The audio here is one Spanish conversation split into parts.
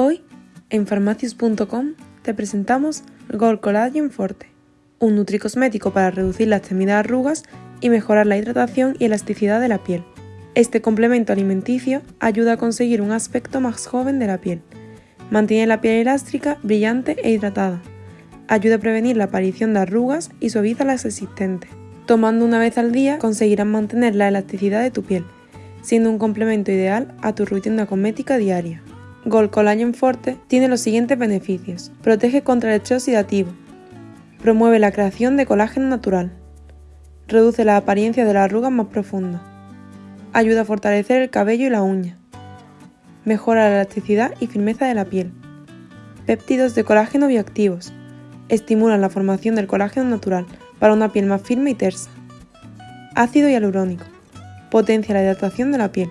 Hoy, en farmacius.com, te presentamos Gold Collagen Forte, un nutricosmético para reducir las temidas arrugas y mejorar la hidratación y elasticidad de la piel. Este complemento alimenticio ayuda a conseguir un aspecto más joven de la piel, mantiene la piel elástica, brillante e hidratada, ayuda a prevenir la aparición de arrugas y suaviza las existentes. Tomando una vez al día conseguirás mantener la elasticidad de tu piel, siendo un complemento ideal a tu rutina cosmética diaria. Gold Collagen Forte tiene los siguientes beneficios. Protege contra el estrés oxidativo. Promueve la creación de colágeno natural. Reduce la apariencia de las arrugas más profundas. Ayuda a fortalecer el cabello y la uña. Mejora la elasticidad y firmeza de la piel. Péptidos de colágeno bioactivos. Estimulan la formación del colágeno natural para una piel más firme y tersa. Ácido hialurónico. Potencia la hidratación de la piel.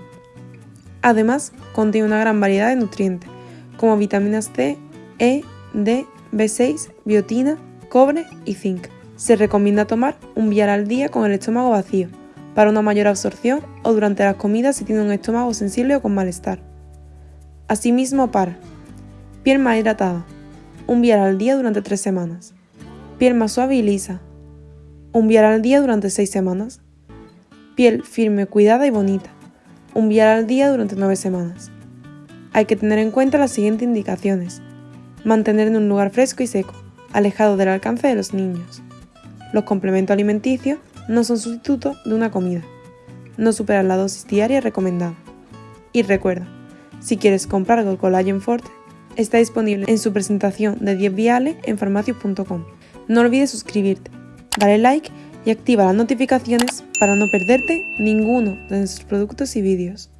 Además, contiene una gran variedad de nutrientes, como vitaminas C, E, D, B6, biotina, cobre y zinc. Se recomienda tomar un vial al día con el estómago vacío, para una mayor absorción o durante las comidas si tiene un estómago sensible o con malestar. Asimismo para piel más hidratada, un vial al día durante 3 semanas. Piel más suave y lisa, un vial al día durante 6 semanas. Piel firme, cuidada y bonita, un vial al día durante 9 semanas. Hay que tener en cuenta las siguientes indicaciones. Mantener en un lugar fresco y seco, alejado del alcance de los niños. Los complementos alimenticios no son sustitutos de una comida. No superar la dosis diaria recomendada. Y recuerda, si quieres comprar Gold Collagen Forte, está disponible en su presentación de 10 viales en farmacias.com. No olvides suscribirte, darle like y activa las notificaciones para no perderte ninguno de nuestros productos y vídeos.